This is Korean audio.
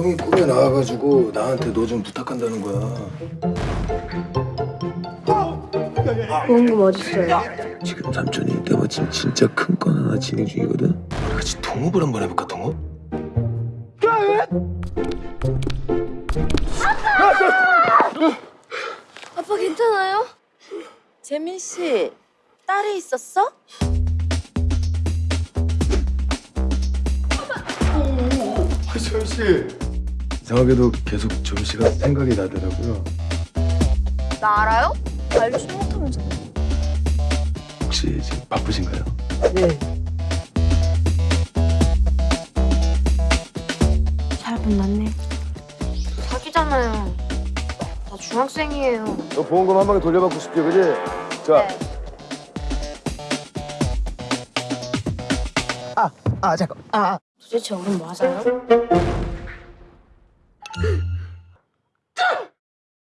형이 꿈에 나와가지고 나한테 너 좀 부탁한다는 거야. 보험금 어딨어요? 지금 삼촌이 내 마침 진짜 큰 건 하나 진행 중이거든. 우리 같이 동업을 한번 해볼까 동업? 아빠 괜찮아요? 재민 씨 딸이 있었어? 서현 씨. 이상하게도 계속 씨가 생각이 나더라고요. 나 알아요? 알지도 못하면서 혹시 지금 바쁘신가요? 네. 잘 만났네 사기잖아요 나 중학생이에요 너 보험금 한 방에 돌려받고 싶지, 그지? 자, 아 잠깐 아 도대체 우린 뭐 하자요?